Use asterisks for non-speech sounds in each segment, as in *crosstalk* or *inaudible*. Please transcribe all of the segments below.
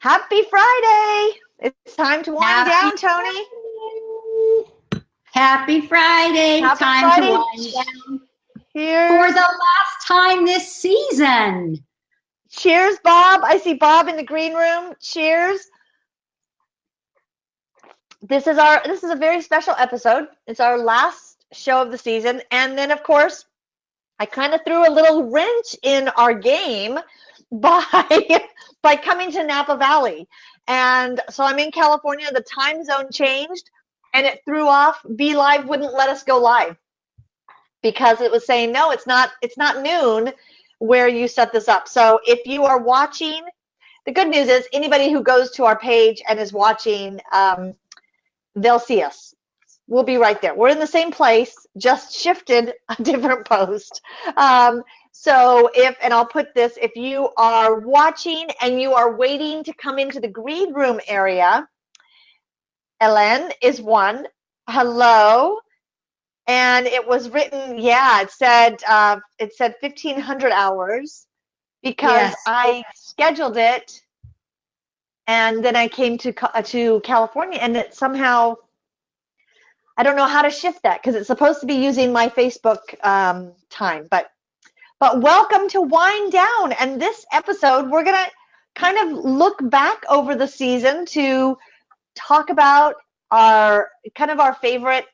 Happy Friday. It's time to wind Happy down, Tony. Happy Friday. Happy time Friday. to wind down. Here's For the last time this season. Cheers, Bob. I see Bob in the green room. Cheers. This is our this is a very special episode. It's our last show of the season. And then of course, I kind of threw a little wrench in our game by *laughs* by coming to Napa Valley. And so I'm in California, the time zone changed and it threw off Be Live wouldn't let us go live because it was saying no, it's not it's not noon where you set this up. So if you are watching, the good news is anybody who goes to our page and is watching, um, they'll see us. We'll be right there. We're in the same place, just shifted *laughs* a different post. Um, so if, and I'll put this, if you are watching and you are waiting to come into the green room area, Ellen is one. Hello. And it was written, yeah, it said, uh, it said 1500 hours because Yes. I scheduled it and then I came to, uh, to California and it somehow, I don't know how to shift that because it's supposed to be using my Facebook um, time, but but welcome to Wind Down. And this episode, we're going to kind of look back over the season to talk about our kind of our favorite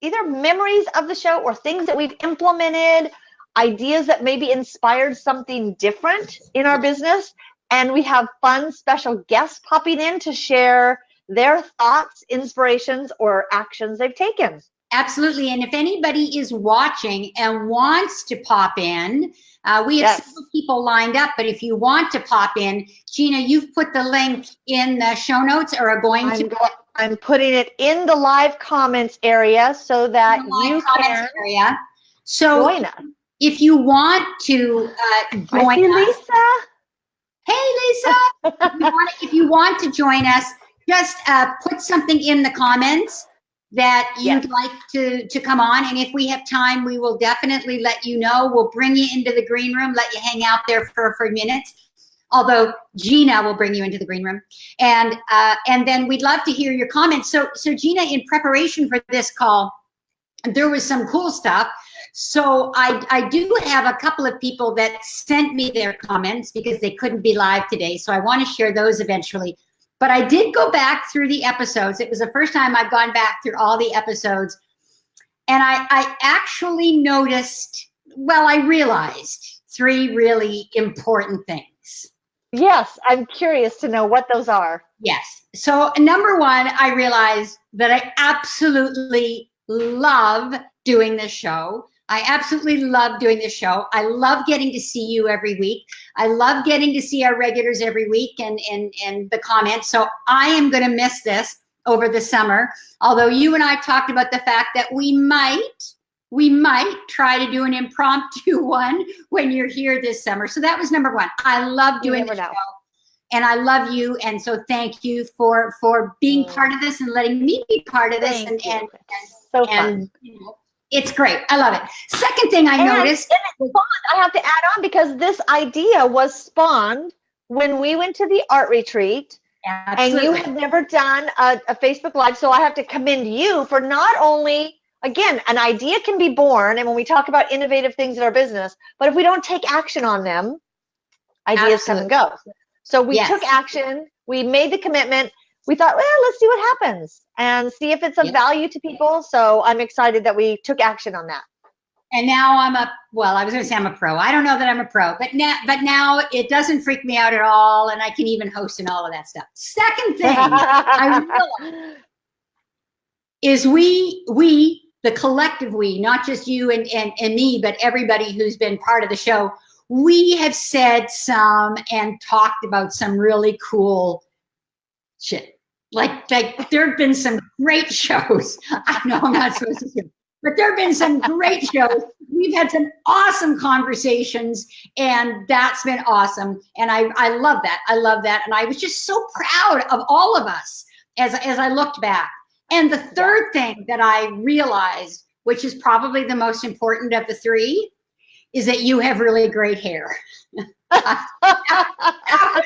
either memories of the show or things that we've implemented, ideas that maybe inspired something different in our business. And we have fun special guests popping in to share their thoughts, inspirations, or actions they've taken. Absolutely. And if anybody is watching and wants to pop in, uh, we have Yes. several people lined up, but if you want to pop in, Gina, you've put the link in the show notes or are going I'm, to go- I'm putting it in the live comments area so that you can area. So join us. if you want to uh, join us, Lisa. hey Lisa, if, you *laughs* want, if you want to join us, just uh, put something in the comments that you'd Yes. like to to come on, and if we have time, we will definitely let you know. We'll bring you into the green room, let you hang out there for for minutes. Although Gina will bring you into the green room, and uh, and then we'd love to hear your comments. So so Gina, in preparation for this call, there was some cool stuff. So I, I do have a couple of people that sent me their comments because they couldn't be live today. So I want to share those eventually. But I did go back through the episodes. It was the first time I've gone back through all the episodes. And I, I actually noticed, well, I realized three really important things. Yes, I'm curious to know what those are. Yes. So number one, I realized that I absolutely love doing this show. I absolutely love doing this show. I love getting to see you every week. I love getting to see our regulars every week and and and the comments. So I am going to miss this over the summer. Although you and I talked about the fact that we might we might try to do an impromptu *laughs* one when you're here this summer. So that was number 1. I love doing the show and I love you. And so thank you for for being Mm. part of this and letting me be part of this. Thank And you. and So and, fun. and you know, it's great. I love it. Second thing I And- noticed. and. I have to add on because this idea was spawned when we went to the art retreat and you Absolutely. had never done a, a Facebook Live. So I have to commend you for not only, again, an idea can be born. And when we talk about innovative things in our business, but if we don't take action on them, ideas come and go. So we Yes. took action, we made the commitment. We thought, well, let's see what happens and see if it's of value to people. So I'm excited that we took action on that. and now I'm a well, I was going to say I'm a pro. I don't know that I'm a pro, but now but now it doesn't freak me out at all, and I can even host and all of that stuff. Second *laughs* thing I is we we the collective we, not just you and, and and me, but everybody who's been part of the show. We have said some and talked about some really cool shit. Like like there have been some great shows. *laughs* I know I'm not supposed to say, but there have been some great shows. We've had some awesome conversations, and that's been awesome. And I I love that. I love that. And I was just so proud of all of us as as I looked back. And the third thing that I realized, which is probably the most important of the three, is that you have really great hair. *laughs* that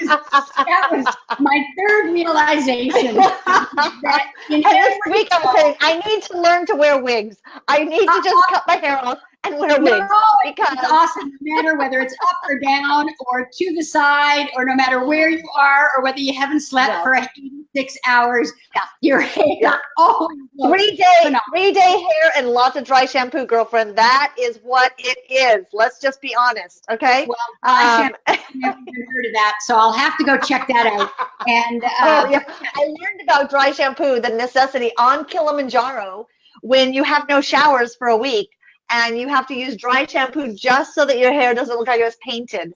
was my third realization that in And this week I'm saying I need to learn to wear wigs. I need to just uh-huh. cut my hair off and wear No, because it's awesome. No matter whether it's up or down or to the side or no matter where you are or whether you haven't slept Yeah. for 86 hours, Yeah. your hair Yeah. always three day phenomenal. three day hair and lots of dry shampoo, girlfriend. That is what it is. Let's just be honest, okay? well. I Um, *laughs* I've never heard of that, so I'll have to go check that out. And *laughs* uh, oh, yeah. I learned about dry shampoo, the necessity on Kilimanjaro when you have no showers for a week and you have to use dry shampoo just so that your hair doesn't look like it was painted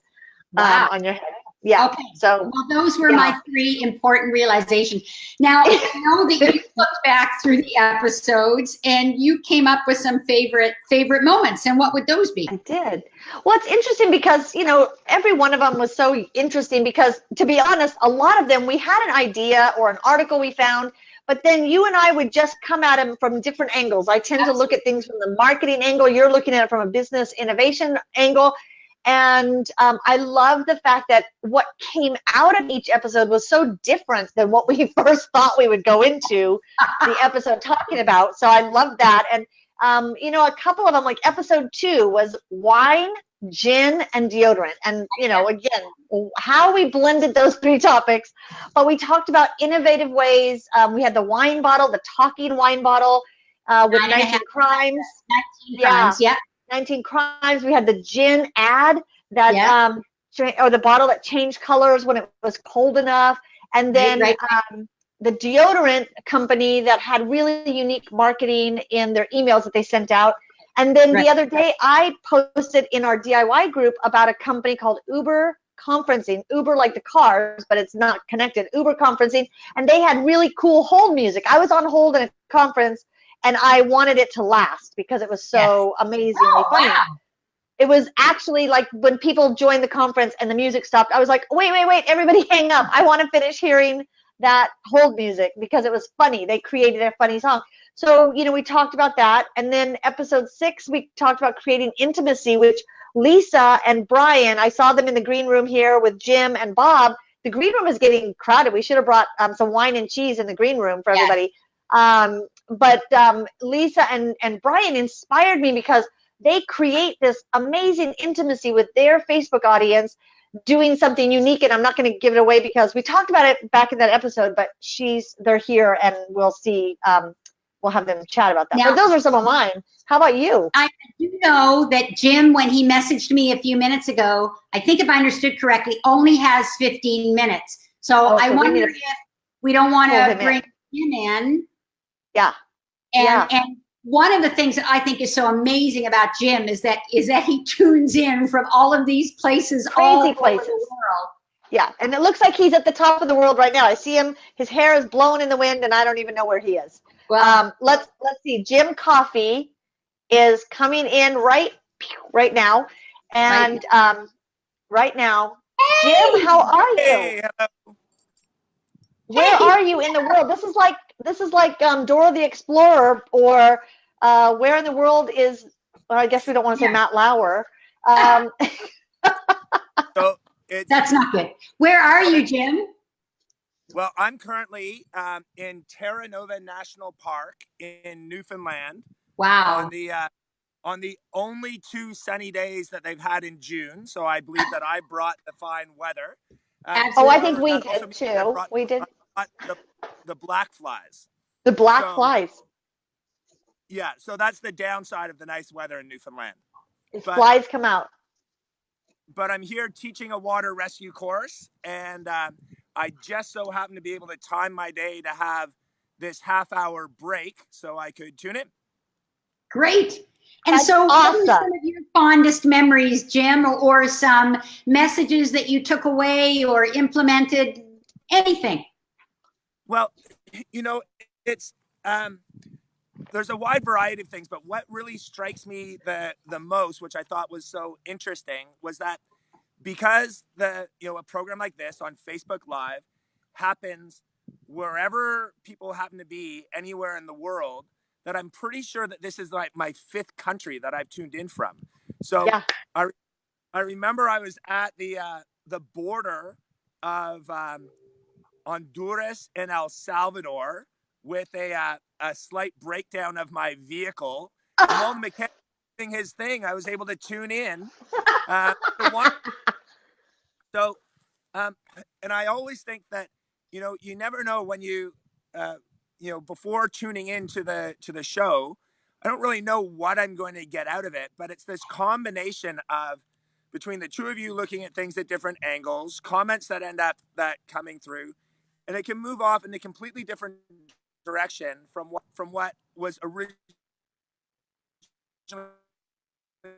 um, wow. on your head. Yeah. Okay. So Well, those were Yeah. my three important realizations. Now, I *laughs* know that you looked back through the episodes and you came up with some favorite favorite moments. And what would those be? I did. Well, it's interesting because, you know, every one of them was so interesting because, to be honest, a lot of them we had an idea or an article we found, but then you and I would just come at them from different angles. I tend to look at things from the marketing angle, you're looking at it from a business innovation angle. And um, I love the fact that what came out of each episode was so different than what we *laughs* first thought we would go into the episode talking about. So I love that. And um, you know, a couple of them, like episode two, was wine, gin, and deodorant. And you know, again, how we blended those *laughs* three topics. But we talked about innovative ways. Um, we had the wine bottle, the talking wine bottle, uh, with Nine 19 crimes. 19 Yeah. crimes. Yeah. 19 crimes. We had the gin ad that Yeah. um or the bottle that changed colors when it was cold enough, and then right, um, the deodorant company that had really unique marketing in their emails that they sent out. And then Right. the other day, I posted in our DIY group about a company called Uber Conferencing. Uber like the cars, but it's not connected. Uber Conferencing, and they had really cool hold music. I was on hold in a conference, and I wanted it to last because it was so amazingly Oh, funny wow. it was actually like when people joined the conference and the music stopped, I was like, wait, wait, wait, everybody *laughs* hang up. I want to finish hearing that hold music because it was funny. They created a funny song. So, you know, we talked about that. And then episode six, we talked about creating intimacy, which Lisa and Brian, I saw them in the green room here with Jim and Bob. The green room is getting crowded. We should have brought um, some wine and cheese in the green room for everybody. Um, but um, Lisa and, and Brian inspired me because they create this amazing intimacy with their Facebook audience doing something unique and I'm not going to give it away because we talked about it back in that episode but she's they're here and we'll see um, we'll have them chat about that Now- but those are some of mine how about you I do know that Jim, when he messaged me a few minutes ago, I think if I understood correctly, only has 15 minutes. So Oh, I so we wonder need if we don't want to him in. bring him in. Yeah. And, Yeah. and one of the things that I think is so amazing about Jim is that is that he tunes in from all of these places, all Crazy over places. the world. yeah and it looks like he's at the top of the world right now. I see him his hair is blowing in the wind and I don't even know where he is. Well, um, let's let's see. Jim Coffee is coming in right right now. And um, right now Jim how are you? Hey, where Hey. are you in the world? This is like this is like um dora the explorer or uh where in the world is well, i guess we don't want to say Yeah. matt lauer um *laughs* So it's that's not good. Where are you, Jim? well, I'm currently um, in Terra Nova National Park in Newfoundland Wow. on the uh, on the only two sunny days that they've had in June. So I believe that I brought the fine weather. Um, oh i think we did too brought- we did the, the black flies. the black so- flies Yeah, so that's the downside of the nice weather in Newfoundland. If but- flies come out but I'm here teaching a water rescue course, and um, I just so happen to be able to time my day to have this half hour break so I could tune in. Great. And That's so, what are some of your fondest memories, Jim, or, or some messages that you took away or implemented? Anything? Well, you know, it's um, there's a wide variety of things, but what really strikes me the the most, which I thought was so interesting, was that because the you know a program like this on Facebook Live happens wherever people happen to be anywhere in the world that I'm pretty sure that this is like my fifth country that I've tuned in from. So Yeah. I I remember I was at the uh, the border of um, Honduras and El Salvador with a uh, a slight breakdown of my vehicle. And while the *laughs* mechanic was doing his thing, I was able to tune in. Uh, to *laughs* so, um, and I always think that you know you never know when you uh, you know before tuning into the to the show. I don't really know what I'm going to get out of it, but it's this combination of between the two of you looking at things at different angles, comments that end up that coming through, and it can move off in a completely different direction from what from what was originally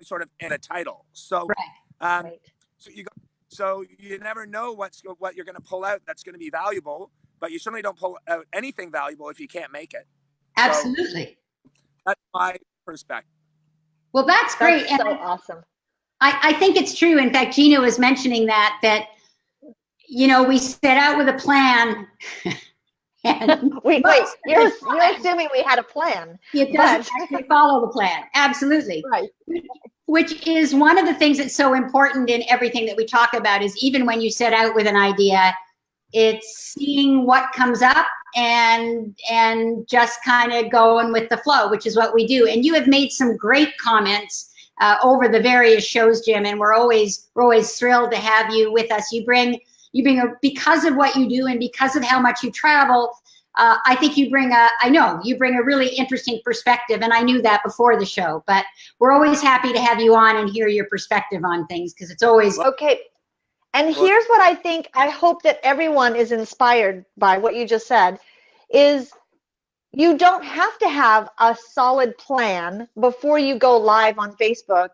sort of in a title. So, um, Right. so you go, so you never know what's what you're going to pull out that's going to be valuable, but you certainly don't pull out anything valuable if you can't make it. Absolutely. That's my perspective. Well, that's great. That's and so awesome. I, I think it's true. In fact, Gina was mentioning that that you know we set out with a plan, *laughs* and *laughs* Wait, wait, you're, you're assuming we had a plan. it doesn't actually follow the plan. Absolutely. Right. Which is one of the things that's so important in everything that we talk about is even when you set out with an idea, it's seeing what comes up and and just kind of going with the flow, which is what we do. And you have made some great comments uh, over the various shows, Jim, and we're always we're always thrilled to have you with us. You bring you bring a because of what you do and because of how much you travel. Uh, I think you bring a, I know you bring a really interesting perspective, and I knew that before the show. But we're always happy to have you on and hear your perspective on things because it's always Okay. And here's what I think I hope that everyone is inspired by what you just said is you don't have to have a solid plan before you go live on Facebook.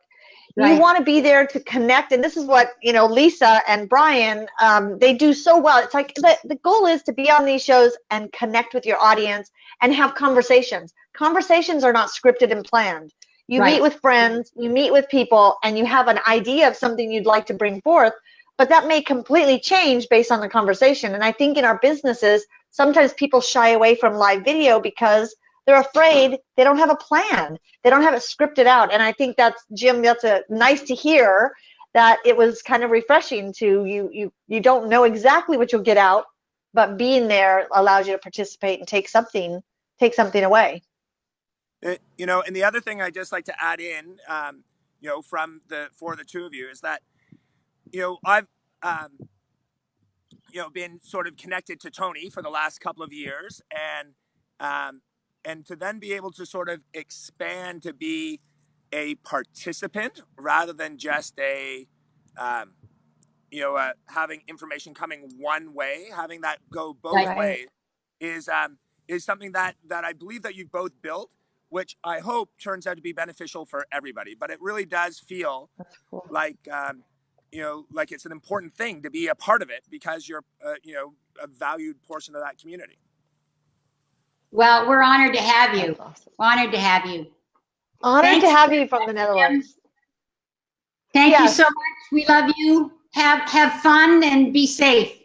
You want to be there to connect, and this is what you know. Lisa and Brian, um, they do so well. It's like the, the goal is to be on these shows and connect with your audience and have conversations. Conversations are not scripted and planned. You Right. meet with friends, you meet with people, and you have an idea of something you'd like to bring forth, but that may completely change based on the conversation. And I think in our businesses, sometimes people shy away from live video because they're afraid they don't have a plan. They don't have it scripted out. And I think that's Jim, that's a nice to hear that it was kind of refreshing to you you you don't know exactly what you'll get out, but being there allows you to participate and take something take something away. Uh, you know, and the other thing I just like to add in, um, you know, from the for the two of you is that, you know, I've, um, you know, been sort of connected to Tony for the last couple of years, and um, and to then be able to sort of expand to be a participant rather than just a, um, you know, uh, having information coming one way, having that go both Right. ways, is um, is something that that I believe that you've both built which I hope turns out to be beneficial for everybody. But it really does feel cool. like, um, you know, like it's an important thing to be a part of it because you're, uh, you know, a valued portion of that community. Well. We're honored to have you. That's awesome. Honored to have you. Honored Thanks to have you from the Netherlands. Thank you so much. We love you. Have have fun and be safe.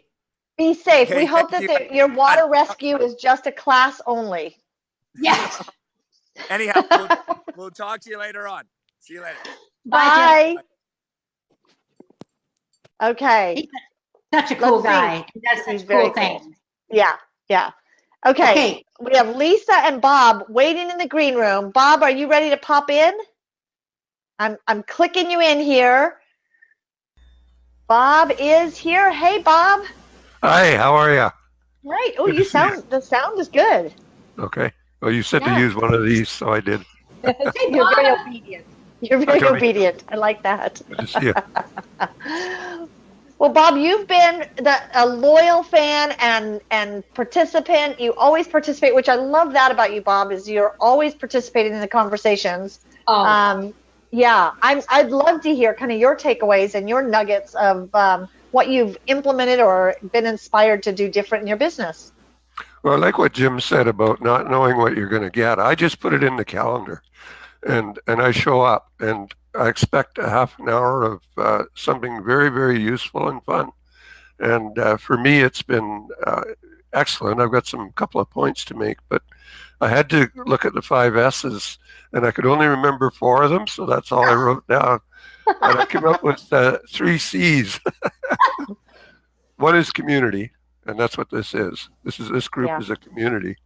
Be safe. Okay, we hope that thank the, your water rescue is just a class only. Yes. *laughs* Anyhow, we'll, *laughs* we'll talk to you later on. See you later. Bye. Bye. Okay. Jim. Such a cool Let's guy. He does He's such very cool cool. things. Yeah. Yeah. Okay. Okay. We have Lisa and Bob waiting in the green room. Bob, are you ready to pop in? I'm I'm clicking you in here. Bob is here. Hey, Bob. Hi, how are you? Right. Oh, you to see you. sound the sound is good. Okay. Well, you said Yeah. to use one of these, so I did. *laughs* You're very obedient. You're very Okay. obedient. I like that. *laughs* Good to see you. Well, Bob, you've been the, a loyal fan and and participant. You always participate, which I love that about you, Bob. Is you're always participating in the conversations. Oh, Um, yeah, I'm. I'd love to hear kind of your takeaways and your nuggets of um, what you've implemented or been inspired to do different in your business. Well, I like what Jim said about not knowing what you're going to get. I just put it in the calendar, and and I show up, and I expect a half an hour of uh, something very very useful and fun. And uh, for me, it's been uh, excellent. I've got some couple of points to make, but I had to look at the five S's, and I could only remember four of them, so that's all I wrote down. And I came up with uh, three C's. *laughs* One is community, and that's what this is. This is this group Yeah. is a community.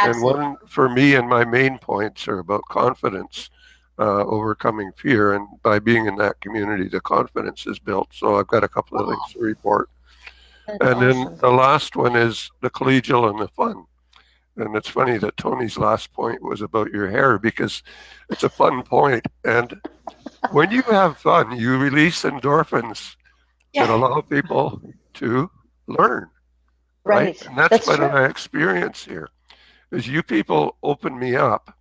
Absolutely. And one for me and my main points are about confidence, uh, overcoming fear, and by being in that community, the confidence is built. So I've got a couple of Wow. things to report. That's And then the last one is the collegial and the fun. And it's funny that Tony's last point was about your hair because it's a fun point. And when you have fun, you release endorphins that allow people to learn. Right. Right. And that's, That's what true. I experience here is you people open me up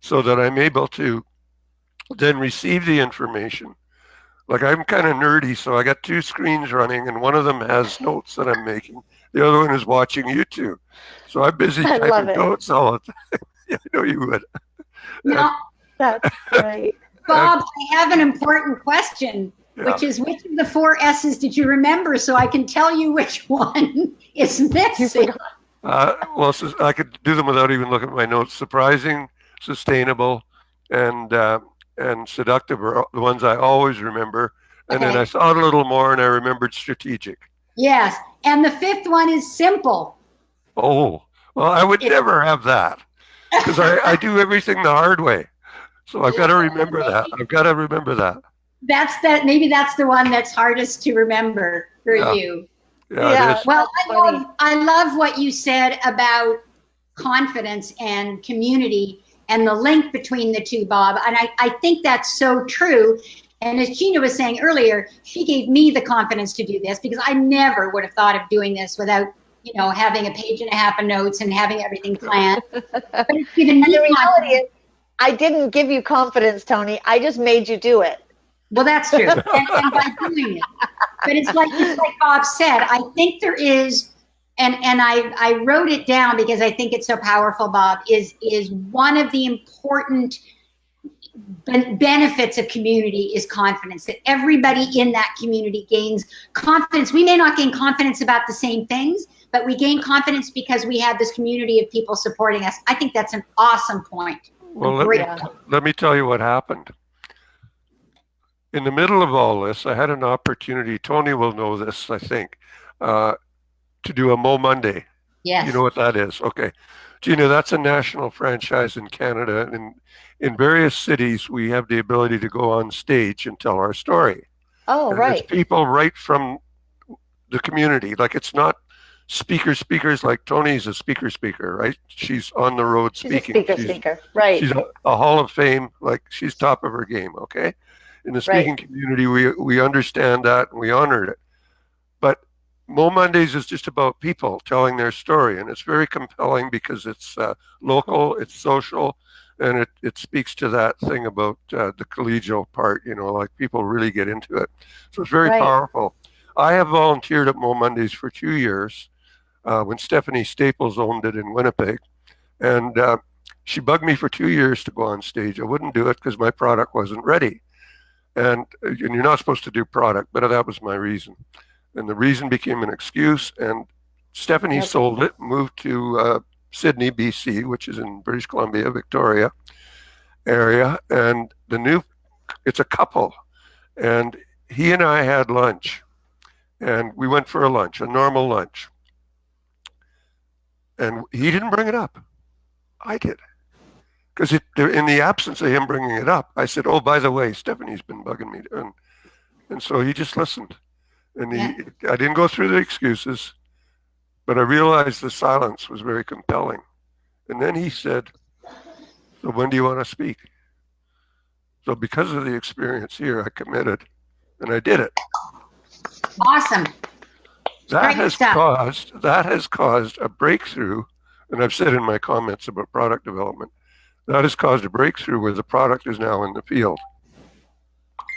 so that I'm able to then receive the information. Like I'm kind of nerdy, so I got two screens running, and one of them has notes that I'm making. The other one is watching YouTube. So I'm busy *laughs* I typing notes all the time. *laughs* yeah, I know you would. Now, *laughs* That's great. Bob, I have an important question, Yeah. which is which of the four S's did you remember so I can tell you which one is missing? Uh, well, I could do them without even looking at my notes. Surprising, sustainable, and uh, and seductive are the ones I always remember. And then Okay. I thought a little more, and I remembered strategic. Yes. And the fifth one is simple. Oh, well, I would Yeah. never have that because I, I do everything the hard way. So I've got to remember that. I've got to remember that. That's that maybe that's the one that's hardest to remember for Yeah. you. Yeah, Yeah. Well, I love, I love what you said about confidence and community and the link between the two, Bob. And I, I think that's so true. And as Gina was saying earlier, she gave me the confidence to do this because I never would have thought of doing this without, you know, having a page and a half of notes and having everything planned. but it's given me *laughs* the reality is, I didn't give you confidence, Tony. I just made you do it. Well, that's true. *laughs* and, and by doing it. But it's like it's like Bob said, I think there is and and I, I wrote it down because I think it's so powerful, Bob, is is one of the important benefits of community is confidence that everybody in that community gains confidence. We may not gain confidence about the same things, but we gain confidence because we have this community of people supporting us. I think that's an awesome point. Well, let me, let me tell you what happened. In the middle of all this, I had an opportunity. Tony will know this, I think, uh, to do a Mo Monday. Yes. You know what that is? Okay. Gina, that's a national franchise in Canada. And in, in various cities, we have the ability to go on stage and tell our story. Oh, And right. It's people right from the community. Like it's not speaker speakers like Tony's a speaker speaker, right? She's on the road She's a speaking. speaker, She's- speaker. Right. She's a, a Hall of Fame, like she's top of her game. Okay, in the Right. speaking community, we we understand that and we honored it. Mo Mondays is just about people telling their story, and it's very compelling because it's uh, local, it's social, and it it speaks to that thing about uh, the collegial part. You know, like people really get into it, so it's very Right. powerful. I have volunteered at Mo Mondays for two years uh, when Stephanie Staples owned it in Winnipeg, and uh, she bugged me for two years to go on stage. I wouldn't do it because my product wasn't ready. And, uh, and you're not supposed to do product, but that was my reason. And the reason became an excuse. And Stephanie sold it, moved to uh, Sidney, BC, which is in British Columbia, Victoria area. And the new, it's a couple. And he and I had lunch. And we went for a lunch, a normal lunch. And he didn't bring it up. I did. Because in the absence of him bringing it up, I said, "Oh, by the way, Stephanie's been bugging me," and and so he just listened, and he, Yeah. I didn't go through the excuses, but I realized the silence was very compelling, and then he said, "So when do you want to speak?" So because of the experience here, I committed, and I did it. Awesome. That Great has stuff. caused that has caused a breakthrough, and I've said in my comments about product development, that has caused a breakthrough where the product is now in the field.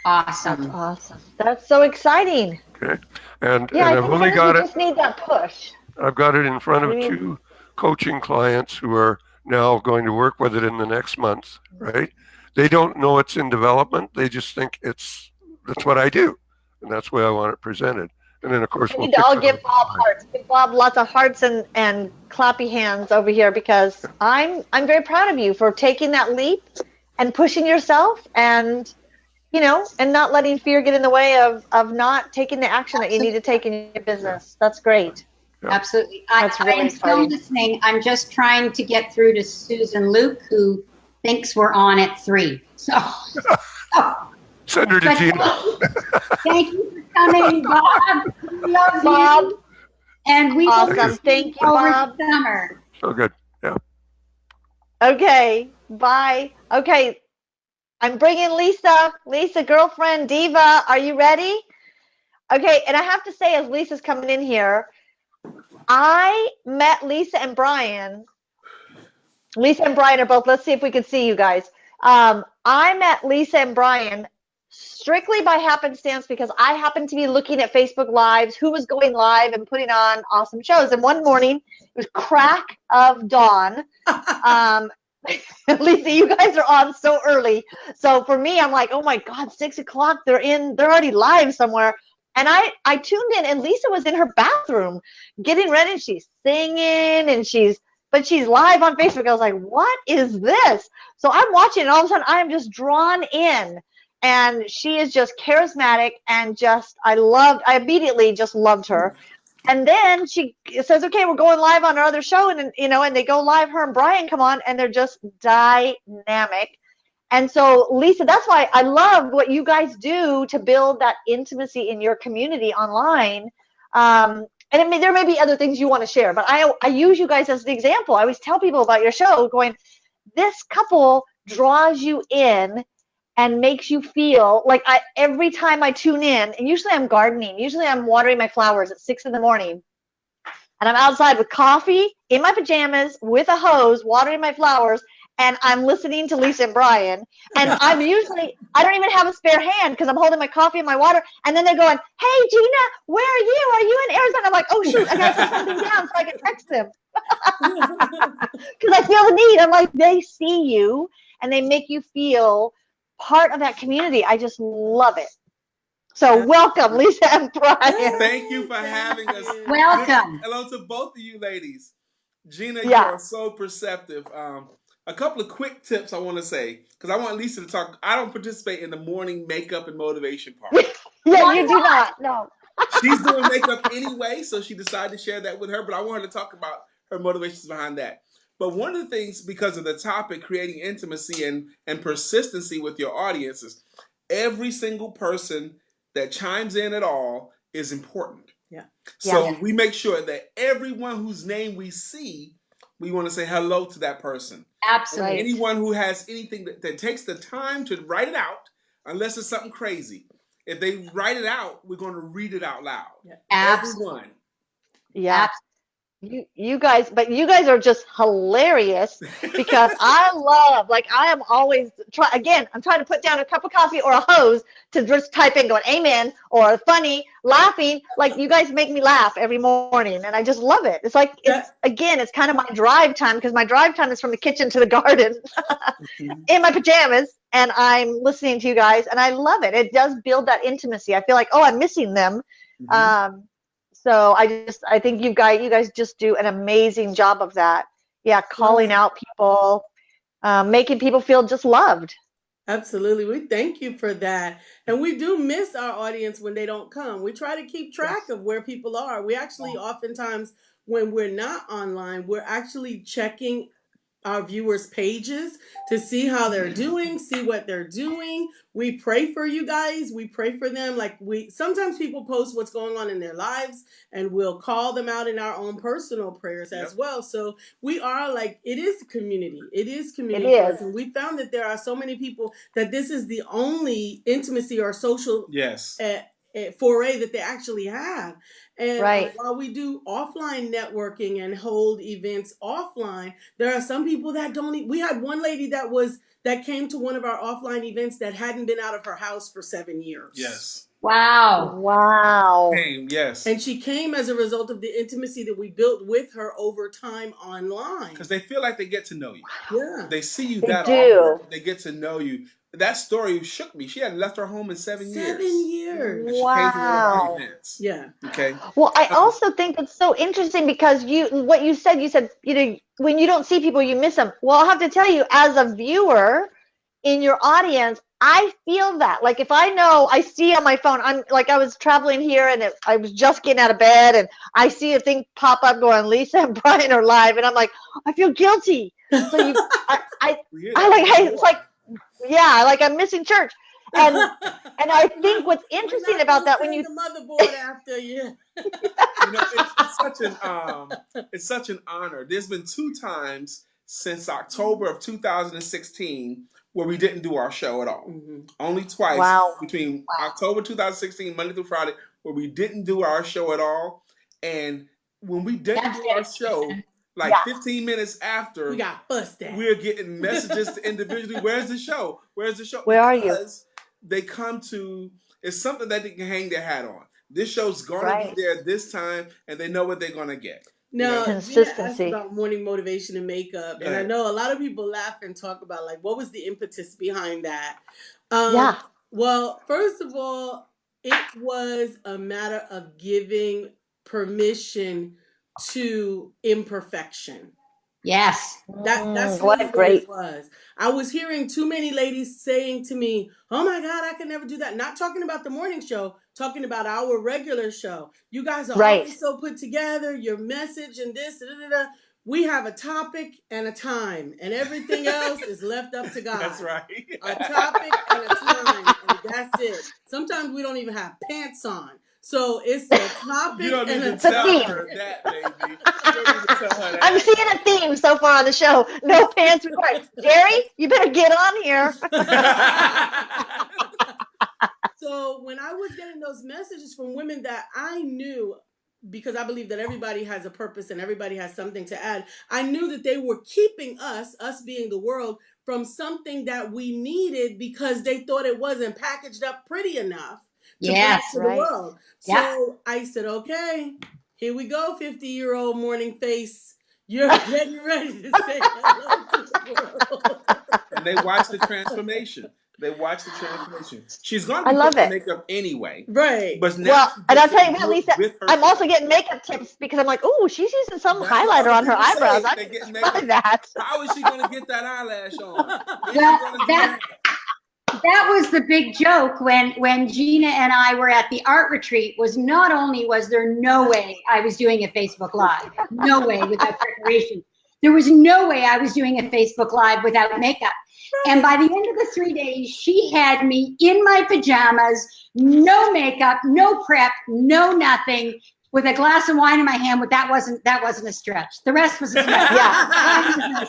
That's Awesome. awesome. That's so exciting. Okay, and Yeah, I and I've only got you it. just need that push. I've got it in front of I mean- two coaching clients who are now going to work with it in the next month. Right? They don't know it's in development. They just think it's that's what I do, and that's why I want it presented. And then of course We we'll need to all give Bob the hearts. Give Bob lots of hearts and, and clappy hands over here because I'm I'm very proud of you for taking that leap and pushing yourself and you know and not letting fear get in the way of of not taking the action that you need to take in your business. That's great. Absolutely. I, That's I really am still exciting. listening. I'm just trying to get through to Susan Luke, who thinks we're on at three. So, *laughs* oh. Send her to Gina. thank you for coming, Bob. We love Bob, you. And we awesome. will Thank you, over Bob. summer. So good. Yeah. Okay, bye. Okay, I'm bringing Lisa. Lisa, girlfriend, diva, are you ready? Okay, and I have to say, as Lisa's coming in here, I met Lisa and Brian. Lisa and Brian are both, let's see if we can see you guys. Um, I met Lisa and Brian strictly by happenstance because I happened to be looking at Facebook Lives, who was going live and putting on awesome shows. And one morning, it was crack of dawn. *laughs* Um, *laughs* Lisa, you guys are on so early. So for me, I'm like, oh my God, six o'clock. They're in, they're already live somewhere. And I, I tuned in and Lisa was in her bathroom getting ready. She's singing and she's, but she's live on Facebook. I was like, what is this? So I'm watching and all of a sudden I am just drawn in and she is just charismatic and just, I loved, I immediately just loved her. And then she says, okay, we're going live on our other show. And, you know, and they go live, her and Brian come on and they're just dynamic. And so, Lisa, that's why I love what you guys do to build that intimacy in your community online. Um, and may, there may be other things you want to share, but I, I use you guys as the example. I always tell people about your show, going, this couple draws you in and makes you feel like I every time I tune in, and usually I'm gardening, usually I'm watering my flowers at six in the morning, and I'm outside with coffee in my pajamas with a hose watering my flowers, and I'm listening to Lisa and Brian, and *laughs* I'm usually I don't even have a spare hand because I'm holding my coffee and my water, and then they're going, "Hey Gina, where are you? Are you in Arizona?" I'm like, "Oh shoot, I gotta put something down so I can text them." *laughs* because I feel the need. I'm like, they see you and they make you feel part of that community. I just love it. So welcome, Lisa and Brian. Thank you for having us. Welcome. Hello to both of you ladies. Gina, Yeah. you are so perceptive. Um, a couple of quick tips I want to say because I want Lisa to talk. I don't participate in the morning makeup and motivation part. *laughs* Yeah, you do not. No. She's doing *laughs* makeup anyway, so she decided to share that with her. But I want her to talk about her motivations behind that. But one of the things, because of the topic, creating intimacy and and persistency with your audiences, every single person that chimes in at all is important. Yeah. So Yeah. we make sure that everyone whose name we see, we want to say hello to that person. Absolutely. Anyone who has anything that, that takes the time to write it out, unless it's something crazy. If they write it out, we're going to read it out loud. Absolutely. Everyone. Yeah. You you guys, but you guys are just hilarious because I *laughs* love, like I am always try again, I'm trying to put down a cup of coffee or a hose to just type in going amen or funny, laughing. Like you guys make me laugh every morning and I just love it. It's like it's again, it's kind of my drive time because my drive time is from the kitchen to the garden *laughs* in my pajamas and I'm listening to you guys and I love it. It does build that intimacy. I feel like, oh, I'm missing them. Mhm. Um, so I just I think you guys you guys just do an amazing job of that. Yeah, calling out people, um, making people feel just loved. Absolutely. We thank you for that. And we do miss our audience when they don't come. We try to keep track of where people are. We actually oftentimes when we're not online, we're actually checking our viewers' pages to see how they're doing, see what they're doing. We pray for you guys. We pray for them. Like we sometimes people post what's going on in their lives and we'll call them out in our own personal prayers as Yep. well. So we are like it is community. It is community. It us. And we found that there are so many people that this is the only intimacy or social Yes. uh, foray that they actually have. And uh, Right. while we do offline networking and hold events offline, there are some people that don't. e- We had one lady that was that came to one of our offline events that hadn't been out of her house for seven years. Yes. Wow. Wow. Hey, yes. And she came as a result of the intimacy that we built with her over time online. Because they feel like they get to know you. Yeah. They see you They that do. often. They get to know you. That story shook me. She hadn't left her home in seven, Seven years. years. And she came to one of Wow. our. Yeah. Okay. Well, I uh-huh. also think it's so interesting because you what you said, you said, you know, when you don't see people, you miss them. Well, I'll have to tell you, as a viewer, in your audience, I feel that. Like if I know, I see on my phone, I'm like I was traveling here and it, I was just getting out of bed and I see a thing pop up going, Lisa and *laughs* Brian are live, and I'm like, I feel guilty. So you, *laughs* I, I, I like, hey, it's like, yeah, like I'm missing church. And *laughs* and I think what's interesting about that when you the motherboard after you. *laughs* *laughs* you know, it's, it's such an um, it's such an honor. There's been two times since October of 2016 where we didn't do our show at all. Mhm. Only twice Wow. between October 2016, Monday through Friday, where we didn't do our show at all. And when we didn't That's do our show, like Yeah. 15 minutes after, We got busted. we're getting *laughs* messages to individually, where's the show? Where's the show? Where are you? Because they come to it's something that they can hang their hat on. This show's gonna Right. be there this time, and they know what they're gonna get. No, Gina asked Consistency. about morning motivation and makeup, Go and I know a lot of people laugh and talk about like what was the impetus behind that. Um, yeah, Well, first of all, it was a matter of giving permission to imperfection. Yes. That that's Mm, what really a great it was. I was hearing too many ladies saying to me, "Oh my God, I can never do that." Not talking about the morning show, talking about our regular show. You guys are Right. always so put together. Your message and this, da, da, da. we have a topic and a time, and everything else is left up to *laughs* God. That's right. A topic and a time, and that's it. Sometimes we don't even have pants on. So it's a *laughs* topic You don't need and to a tell theme. her that, baby. You don't need to tell her I'm seeing a theme so far on the show. No pants required. Jerry, you better get on here. *laughs* so when I was getting those messages from women that I knew, because I believe that everybody has a purpose and everybody has something to add, I knew that they were keeping us, us being the world, from something that we needed because they thought it wasn't packaged up pretty enough to Yes. to Right. the world. So Yeah. I said, okay, here we go, 50 year old morning face. You're *laughs* getting ready to say hello to the world. and they watch the transformation. They watch the transformation. She's gonna I love putting it. makeup anyway. Right. But now Well, and I'll tell you to what, Lisa, with her I'm also getting makeup tips because I'm like, oh, she's using some That's highlighter on her eyebrows. I They need get to makeup. try that. How is she gonna get that eyelash on? Is she Well, gonna do that- that was the big joke when when Gina and I were at the art retreat was not only was there no way I was doing a Facebook live, no way without preparation. There was no way I was doing a Facebook live without makeup. And by the end of the 3 days, she had me in my pajamas, no makeup, no prep, no nothing, with a glass of wine in my hand, but that wasn't that wasn't a stretch. The rest was a stretch. *laughs* Yeah.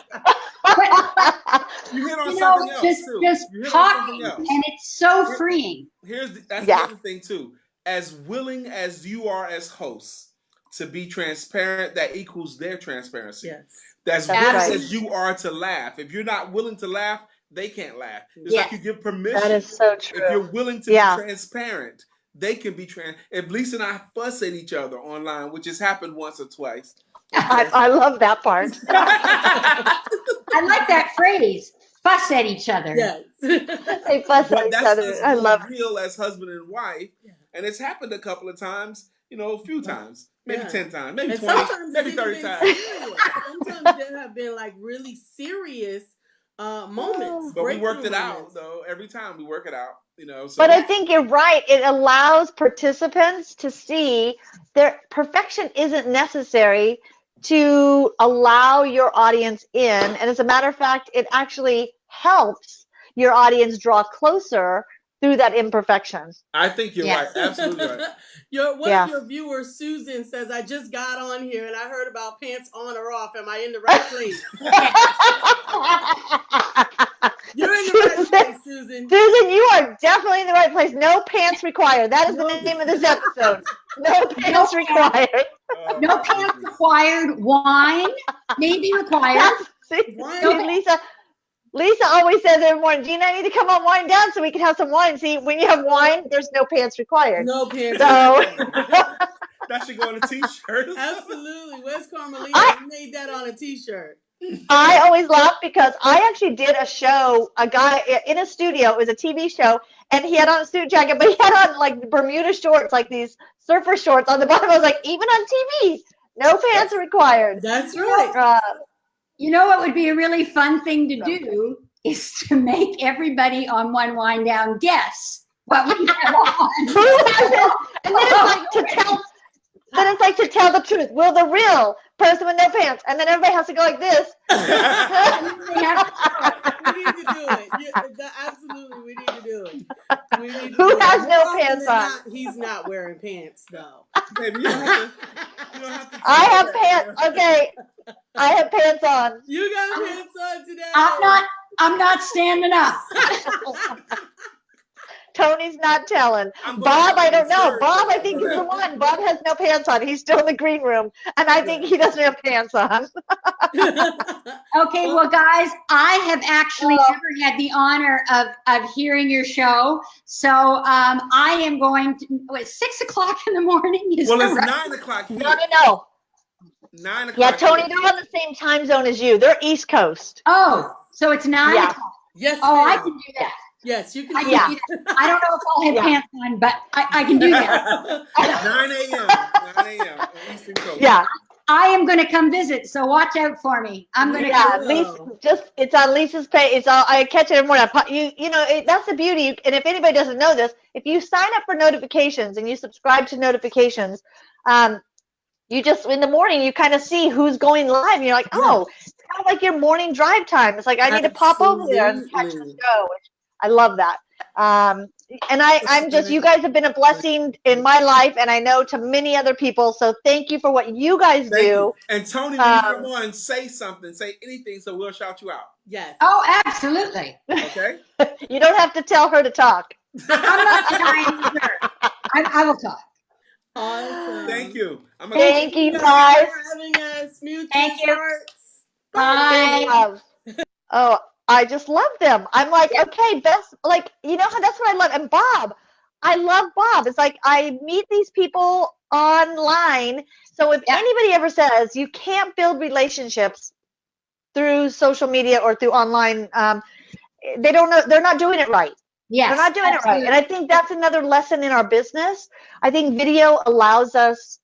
You hit on You know, something else just too. just You hit talking something else. and it's so freeing. Here's the, that's Yeah. the other thing too. As willing as you are as hosts to be transparent, that equals their transparency. yes. As That's willing right. as you are to laugh. If you're not willing to laugh, they can't laugh. It's Yes. like you give permission. that is so true. if you're willing to Yeah. be transparent, they can be trans. If Lisa and I fuss at each other online, which has happened once or twice, *laughs* I, I love that part. *laughs* I like that phrase, fuss at each other. Yes. *laughs* They fuss at but each other. us I love real as husband and wife, Yeah. and it's happened a couple of times. You know, a few times, maybe Yeah. ten times, maybe and twenty, sometimes maybe thirty times. serious. Sometimes there have been like really serious uh moments. But we worked it out moments. though. Every time we work it out, you know. So But I think you're right. It allows participants to see their perfection isn't necessary to allow your audience in. And as a matter of fact, it actually helps your audience draw closer through that imperfection. I think you're Yes. right. Absolutely right. *laughs* your one Yeah. of your viewers, Susan, says, "I just got on here and I heard about pants on or off. Am I in the right place? *laughs* You're in the right Susan, place, Susan. Susan, you are definitely in the right place. No pants required. That is the name of this episode. No pants required. Oh, No my pants required. Wine maybe required. *laughs* See, Why see. Lisa, Lisa always says every morning, Gina, I need to come on wine down so we can have some wine. See, when you have wine, there's no pants required. No pants. So- That should go on a T-shirt. *laughs* Absolutely. Where's Carmelita? I- You made that on a T-shirt. I always laugh because I actually did a show, a guy in a studio, it was a TV show, and he had on a suit jacket, but he had on like Bermuda shorts, like these surfer shorts on the bottom. I was like, even on TV, no pants are required. That's right. Uh, You know what would be a really fun thing to do is to make everybody on one wind down guess what we have on. *laughs* And then it's like to tell. Then it's like to tell the truth. Will the real person with no pants? And then everybody has to go like this. *laughs* We need to do it. *laughs* Yeah, absolutely, we need to do it. We need to Who do it. has More no often pants on? not, he's not wearing pants though. *laughs* Baby, you don't have to. You don't have to I have pants. Okay, I have pants on. You got pants on today. I'm not, I'm not standing up. Tony's not telling. Bob, I don't know. Bob, I think is the one. Bob has no pants on. He's still in the green room, and I think he doesn't have pants on. *laughs* *laughs* Okay, well, guys, I have actually Well- never had the honor of, of hearing your show. So um, I am going to, what, six o'clock in the morning? Is Well, that it's right? nine o'clock here. No, no, no. Nine o'clock. Yeah, Tony, they're on the same time zone as you. They're East Coast. Oh, so it's nine Yeah. o'clock. yes, Oh, I can do that. Yes, you can. I Do uh, yeah, *laughs* I don't know if I'll have Yeah. pants on, but I, I can do that. *laughs* 9 a.m. 9 a.m. Eastern Coast. Yeah, I am going to come visit, so watch out for me. I'm going to yeah. come. Lisa, just it's on Lisa's page. It's all I catch it every morning. I You, you know, it, that's the beauty. And if anybody doesn't know this, if you sign up for notifications and you subscribe to notifications, um, you just in the morning you kind of see who's going live. And you're like, oh, it's kind of like your morning drive time. It's like I need to pop over there and catch the show. Which I love that. Um, and I, I'm just, you guys have been a blessing in my life, and I know to many other people. So thank you for what you guys Thank do. you. And Tony, Um, come on, say something, say anything, so we'll shout you out. Yes. Oh, absolutely. Okay? *laughs* You don't have to tell her to talk. I'm not denying either. *laughs* I, I will talk. Awesome. Thank you. I'm gonna Thank you, for guys. having us. Thank you. hearts. Bye. Love. Oh, *laughs* I just love them. I'm like, okay, best, like, you know how that's what I love. And Bob, I love Bob. It's like I meet these people online. So if Yeah. anybody ever says you can't build relationships through social media or through online, um, they don't know, they're not doing it right. Yes. They're not doing it right. And I think that's another lesson in our business. I think video allows us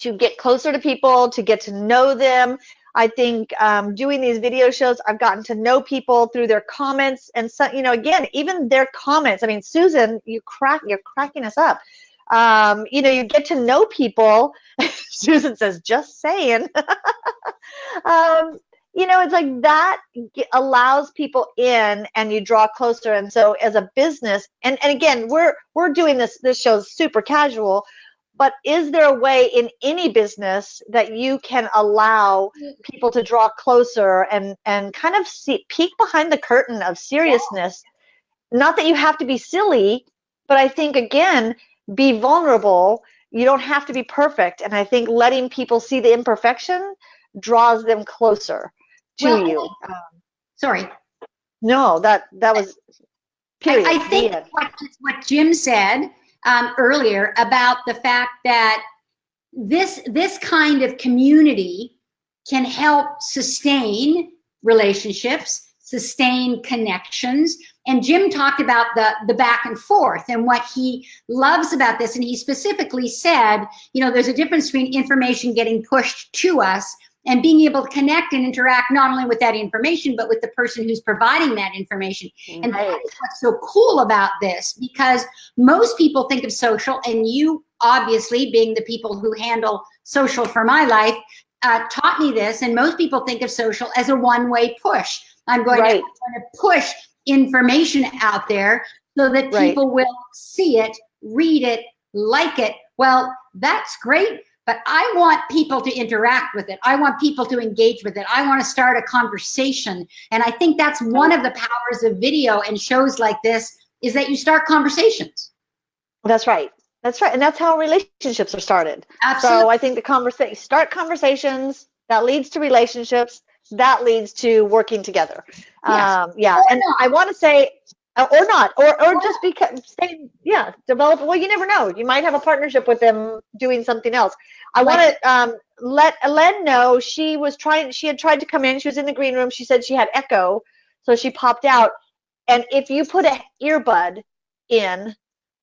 to get closer to people, to get to know them. I think um, doing these video shows, I've gotten to know people through their comments and so, you know, again, even their comments. I mean, Susan, you crack, you're cracking us up. Um, you know, you get to know people. *laughs* Susan says, just saying. *laughs* um, you know, it's like that allows people in and you draw closer. And so as a business, and, and again, we're, we're doing this, this show's super casual, but is there a way in any business that you can allow people to draw closer and, and kind of see, peek behind the curtain of seriousness? Not that you have to be silly, but I think again, be vulnerable. You don't have to be perfect. And I think letting people see the imperfection draws them closer to Well, you. Um, sorry. No, that that was period. I, I think what, what Jim said um, earlier about the fact that this this kind of community can help sustain relationships, sustain connections. And Jim talked about the the back and forth and what he loves about this. And he specifically said, you know, there's a difference between information getting pushed to us and being able to connect and interact not only with that information but with the person who's providing that information. And that's what's so cool about this because most people think of social, and you obviously, being the people who handle social for my life, uh, taught me this. And most people think of social as a one way push. I'm going, Right. to, I'm going to push information out there so that Right. people will see it, read it, like it. Well, that's great. But I want people to interact with it. I want people to engage with it. I want to start a conversation. And I think that's one of the powers of video and shows like this is that you start conversations. That's right. That's right. And that's how relationships are started. Absolutely. So I think the conversation start conversations that leads to relationships that leads to working together. Yes. Um, yeah, Or and not. I want to say, uh, or not, or or Or just because stay, yeah, develop. Well, you never know. You might have a partnership with them doing something else. I want to um, let Elen know she was trying. She had tried to come in. She was in the green room. She said she had echo, so she popped out. And if you put a earbud in,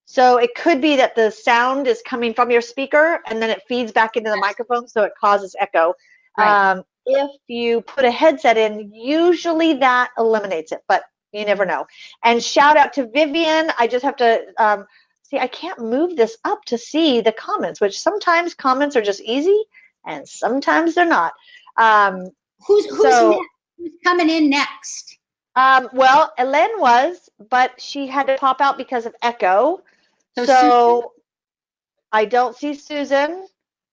so it could be that the sound is coming from your speaker and then it feeds back into the microphone, so it causes echo. Right. Um, if you put a headset in, usually that eliminates it, but you never know. And shout out to Vivian. I just have to um, see, I can't move this up to see the comments, which sometimes comments are just easy and sometimes they're not. Um, Who's who's So- next? Who's coming in next? um, well, Ellen was, but she had to pop out because of echo. So So, I don't see Susan.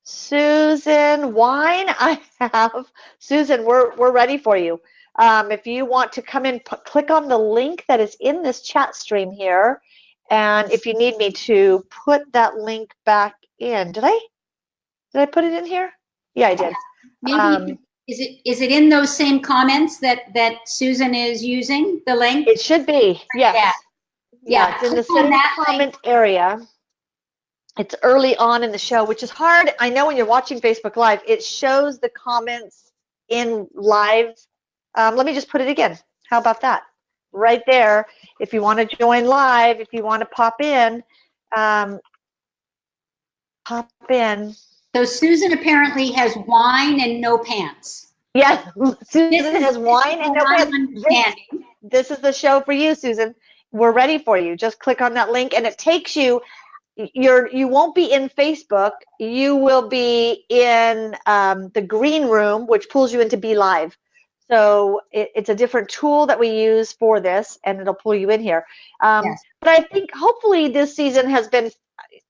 Susan Wine, *laughs* I have. Susan, we're we're ready for you. Um, if you want to come in, click on the link that is in this chat stream here, and if you need me to put that link back in, did I? Did I put it in here? Yeah, I did. Maybe Um, is it is it in those same comments that that Susan is using the link? It should be. Yes. Yeah. Yeah, it's in the same that link. comment area. It's early on in the show, which is hard. I know when you're watching Facebook Live, it shows the comments in live. Um, let me just put it again. How about that? Right there. If you want to join live, if you want to pop in, um, pop in. So Susan apparently has wine and no pants. Yes, *laughs* Susan This is- has wine and no pants. understanding. this is the show for you, Susan. We're ready for you. Just click on that link and it takes you you're you won't be in Facebook. You will be in um, the green room, which pulls you into BeLive. So it, it's a different tool that we use for this, and it'll pull you in here. Um, Yes. But I think hopefully this season has been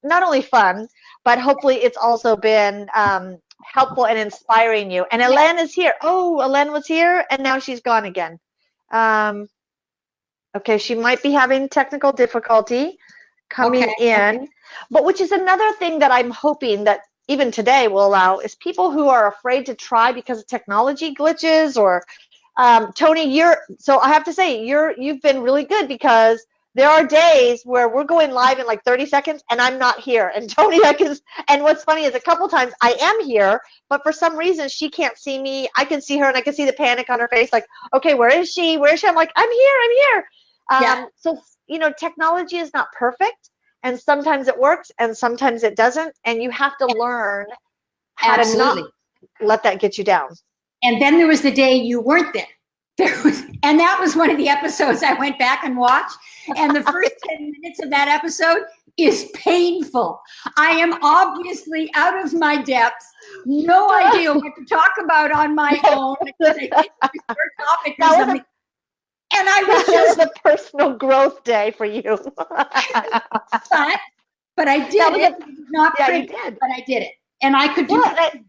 not only fun, but hopefully it's also been um, helpful and inspiring you. And Elen is here. Oh, Elen was here, and now she's gone again. Um, okay, she might be having technical difficulty coming Okay, in, but which is another thing that I'm hoping that even today will allow is people who are afraid to try because of technology glitches or um, Tony, you're so I have to say you're you've been really good because there are days where we're going live in like 30 seconds and I'm not here. And *laughs* Tony, I can, and what's funny is a couple times I am here, but for some reason she can't see me. I can see her and I can see the panic on her face, like, okay, where is she? Where is she? I'm like, I'm here, I'm here. Um, Yeah. So, you know, technology is not perfect. And sometimes it works and sometimes it doesn't. And you have to learn how Absolutely. to not let that get you down. And then there was the day you weren't there. *laughs* There was, and that was one of the episodes I went back and watched. And the first *laughs* 10 minutes of that episode is painful. I am obviously out of my depth, no idea what to talk about on my *laughs* own. because I think it was your topic That was a-. And I was just, a personal growth day for you. *laughs* but, but I did it. Not yeah, pretty, did. but I did it. And I could do Well, it.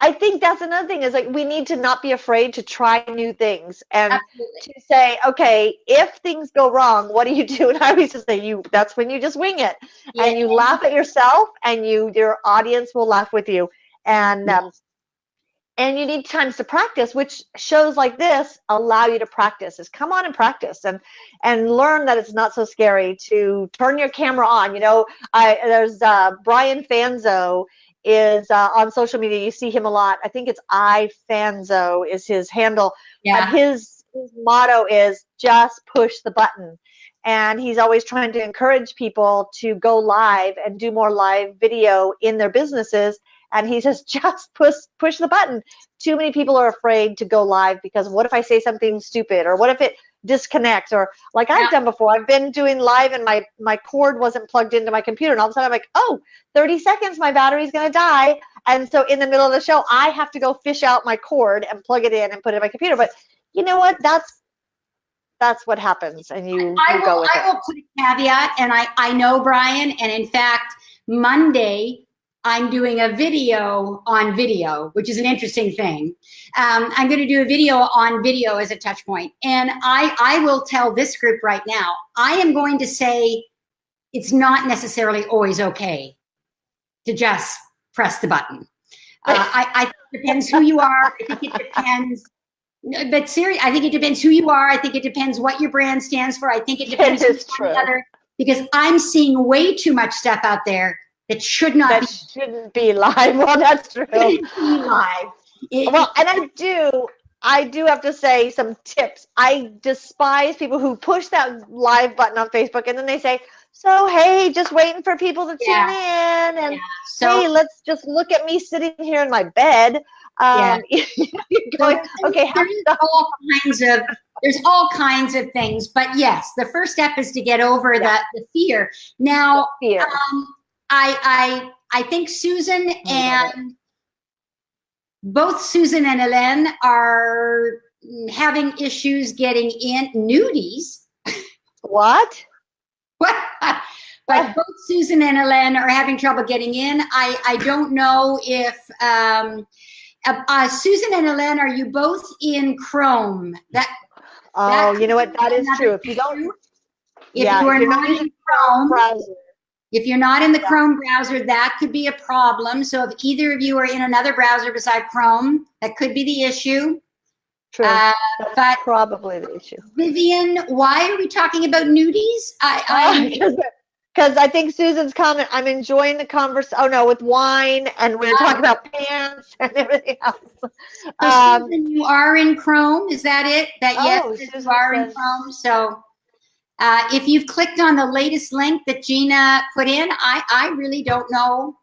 I, think that's another thing is like we need to not be afraid to try new things and Absolutely. to say, okay, if things go wrong, what do you do? *laughs* And I always just say, you that's when you just wing it and you laugh at yourself, and you your audience will laugh with you, and um, and you need times to practice, which shows like this allow you to practice. Is come on and practice and and learn that it's not so scary to turn your camera on. You know, I there's uh, Brian Fanzo is uh, on social media. You see him a lot. I think it's I Fanzo is his handle. Yeah. But his his motto is just push the button. And he's always trying to encourage people to go live and do more live video in their businesses. And he says, *laughs* just push push the button. Too many people are afraid to go live because what if I say something stupid or what if it disconnects or like I've Yeah. done before. I've been doing live and my my cord wasn't plugged into my computer and all of a sudden I'm like, oh, 30 seconds, my battery's gonna die. And so in the middle of the show, I have to go fish out my cord and plug it in and put it in my computer. But you know what? That's that's what happens, and you, I you go with I it. will put a caveat, and I, I know Brian, and in fact, Monday, I'm doing a video on video, which is an interesting thing. Um, I'm going to do a video on video as a touch point. And I, I will tell this group right now, I am going to say it's not necessarily always okay to just press the button. Uh, I, I think it depends who you are. I think it depends. But seriously, I think it depends who you are. I think it depends what your brand stands for. I think it *laughs* depends It is on the true. other because I'm seeing way too much stuff out there that should not That be shouldn't be live. *laughs* Well, that's true. shouldn't be live. It- Well, and I do, I do have to say some tips. I despise people who push that live button on Facebook and then they say, "So hey, just waiting for people to tune in," and so hey, let's just look at me sitting here in my bed. Um, *laughs* you're going, So okay, there's all kinds of there's all kinds of things, but yes, the first step is to get over Yeah. the, the fear. Now, fear. um, I I I think Susan it. and both Susan and Hélène are having issues getting in nudies. What? *laughs* What? but both Susan and Hélène are having trouble getting in. I I don't know if um, uh, uh, Susan and Hélène, are you both in Chrome? That Oh, That you know what? That is true. If you don't if Yeah, you are you're not, not in using Chrome, browser, if you're not in the Chrome browser, that could be a problem. So if either of you are in another browser beside Chrome, that could be the issue. true. Uh, That's but probably the issue. Vivian, why are we talking about nudies? I, *laughs* I Because I think Susan's comment, I'm enjoying the converse. Oh no, with wine, and we are talking about pants and *laughs* everything else. So Um, Susan, you are in Chrome. Is that it? That yes, Oh, you Susan are in Chrome. So uh, if you've clicked on the latest link that Gina put in, I, I really don't know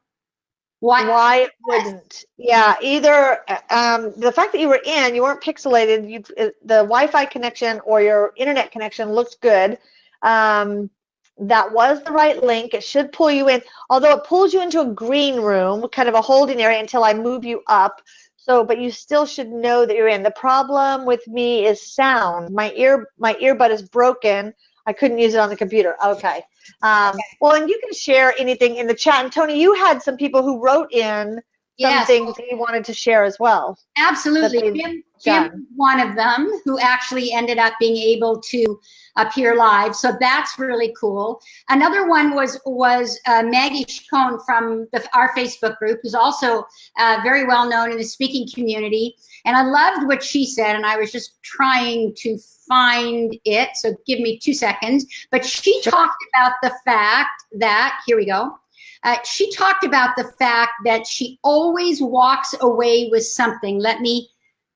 what. why it wouldn't? Yeah, either um, the fact that you were in, you weren't pixelated. You uh, the Wi-Fi connection or your internet connection looked good. Um, that was the right link. It should pull you in, although it pulls you into a green room, kind of a holding area until I move you up. So, but you still should know that you're in. The problem with me is sound. My ear, my earbud is broken. I couldn't use it on the computer. Okay. Um, well, and you can share anything in the chat. And Tony, you had some people who wrote in Yes, things that wanted to share as well. absolutely. Jim, Jim, one of them who actually ended up being able to appear live. So that's really cool. Another one was was uh, Maggie Chacon from the, our Facebook group, who's also uh, very well known in the speaking community. And I loved what she said, and I was just trying to find it. So give me two seconds. But she talked about the fact that here we go. Uh, she talked about the fact that she always walks away with something. Let me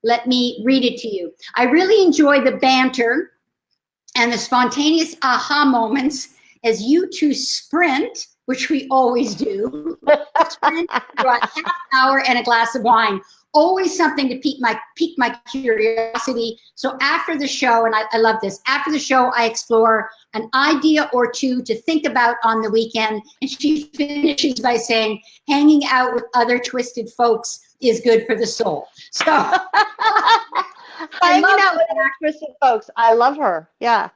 let me read it to you. I really enjoy the banter and the spontaneous aha moments as you two sprint, which we always do. sprint for a half hour and a glass of wine. Always something to pique my pique my curiosity. So after the show, and I, I love this, after the show, I explore an idea or two to think about on the weekend. And she finishes by saying, hanging out with other twisted folks is good for the soul. So *laughs* Hanging out with actress and folks. I love her. Yeah.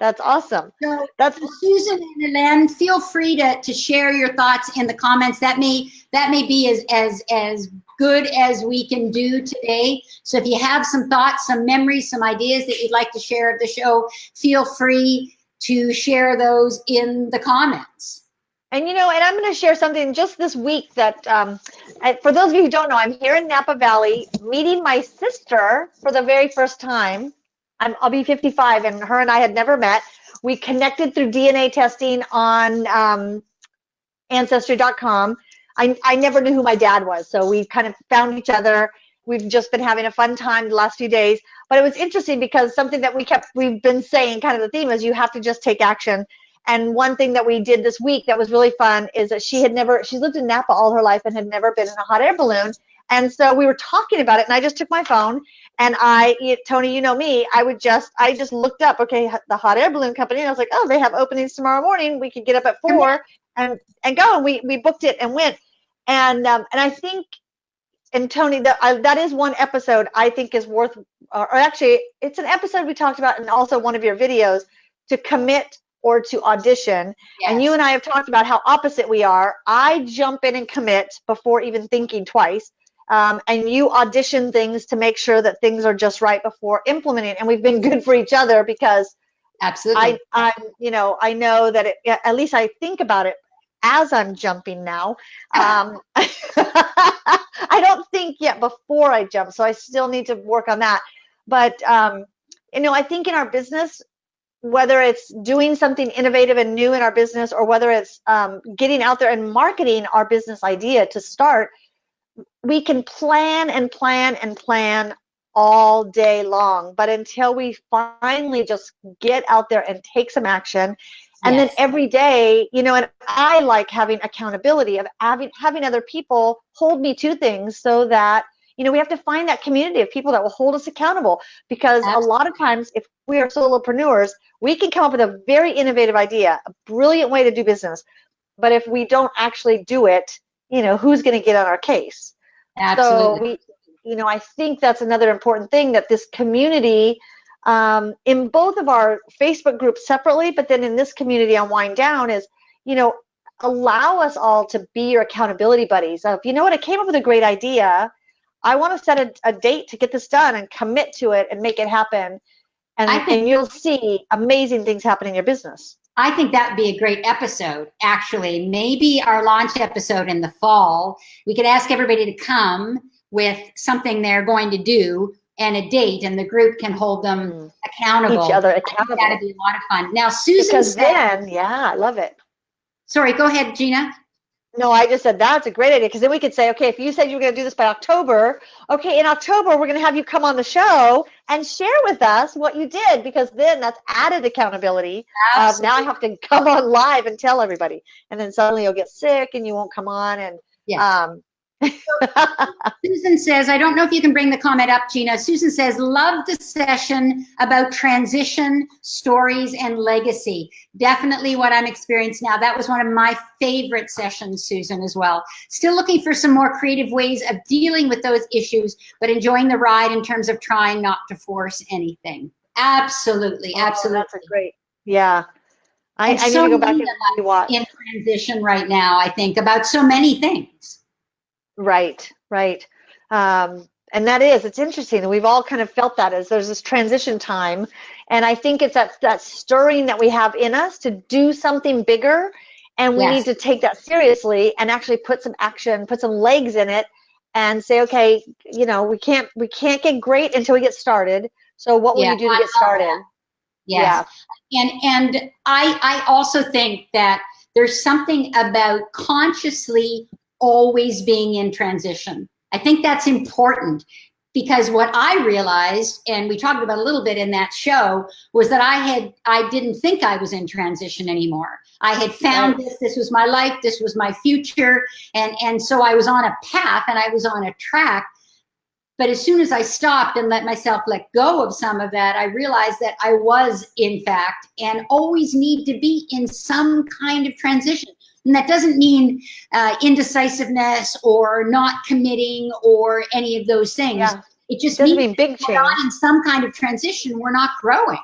That's awesome. So, That's uh, Susan and Hélène, feel free to, to share your thoughts in the comments. That may that may be as as as good as we can do today. So if you have some thoughts, some memories, some ideas that you'd like to share of the show, feel free to share those in the comments. And you know, and I'm going to share something just this week that, um, for those of you who don't know, I'm here in Napa Valley meeting my sister for the very first time. I'm, I'll be 55, and her and I had never met. We connected through DNA testing on um, Ancestry.com. I, I never knew who my dad was, so we kind of found each other. We've just been having a fun time the last few days. But it was interesting because something that we kept, we've been saying, kind of the theme is you have to just take action. And one thing that we did this week that was really fun is that she had never, she's lived in Napa all her life and had never been in a hot air balloon. And so we were talking about it, and I just took my phone and I, Tony, you know me, I would just, I just looked up, okay, the hot air balloon company, and I was like, oh, they have openings tomorrow morning. We could get up at four and and go. And we we booked it and went. And um, and I think, and Tony, that I, that is one episode I think is worth, or, actually, it's an episode we talked about, and also one of your videos to commit or to audition. And you and I have talked about how opposite we are. I jump in and commit before even thinking twice. Um, and you audition things to make sure that things are just right before implementing. And we've been good for each other because Absolutely. I, I'm, you know, I know that it, at least I think about it as I'm jumping now. *laughs* Um, *laughs* I don't think yet before I jump, so I still need to work on that. But um, you know, I think in our business, whether it's doing something innovative and new in our business, or whether it's um, getting out there and marketing our business idea to start, we can plan and plan and plan all day long. But until we finally just get out there and take some action, and Yes. then every day, you know, and I like having accountability of having having other people hold me to things so that you know, we have to find that community of people that will hold us accountable because Absolutely. a lot of times if we are solopreneurs, we can come up with a very innovative idea, a brilliant way to do business. But if we don't actually do it, you know, who's going to get on our case? Absolutely. So we, you know, I think that's another important thing that this community um, in both of our Facebook groups separately, but then in this community on Wind Down is, you know, allow us all to be your accountability buddies. Of, you know what, I came up with a great idea. I want to set a, a date to get this done and commit to it and make it happen. And, think, and you'll see amazing things happen in your business. I think that would be a great episode, actually. Maybe our launch episode in the fall, we could ask everybody to come with something they're going to do and a date, and the group can hold them mm. accountable. Each other accountable. That'd be a lot of fun. Now, Susan because said, then, yeah, I love it. Sorry, go ahead, Gina. No, I just said that's a great idea because then we could say, okay, if you said you were going to do this by October, okay, in October we're going to have you come on the show and share with us what you did because then that's added accountability. Uh, now I have to *laughs* come on live and tell everybody, and then suddenly you'll get sick and you won't come on, and yeah. um, *laughs* Susan says, I don't know if you can bring the comment up, Gina. Susan says, love the session about transition, stories, and legacy. Definitely what I'm experiencing now. That was one of my favorite sessions, Susan, as well. Still looking for some more creative ways of dealing with those issues, but enjoying the ride in terms of trying not to force anything. Absolutely, oh, absolutely. That's great, yeah. I, I so need to go back and. In transition right now, I think, about so many things. Right, right. Um, and that is, it's interesting. We've all kind of felt that as there's this transition time. And I think it's that, that stirring that we have in us to do something bigger. And we yes. need to take that seriously and actually put some action, put some legs in it and say, okay, you know, we can't, we can't get great until we get started. So what will yeah, you do to I get started? Yes. Yeah. And, and I, I also think that there's something about consciously always being in transition. I think that's important because what I realized, and we talked about a little bit in that show, was that I had I didn't think I was in transition anymore. I had found right. this, this was my life, this was my future, and and so I was on a path and I was on a track. But as soon as I stopped and let myself let go of some of that, I realized that I was, in fact, and always need to be in some kind of transition. And that doesn't mean uh, indecisiveness or not committing or any of those things. Yeah. It just it means mean big change. in some kind of transition, we're not growing.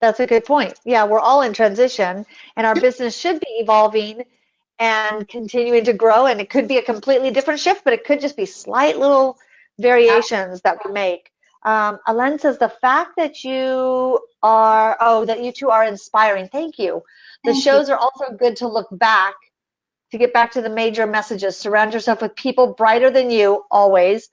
That's a good point. Yeah, we're all in transition and our business should be evolving and continuing to grow. And it could be a completely different shift, but it could just be slight little variations that we make. Um, Alen says the fact that you are, oh, that you two are inspiring. Thank you. The Thank shows you. are also good to look back, to get back to the major messages. Surround yourself with people brighter than you, always,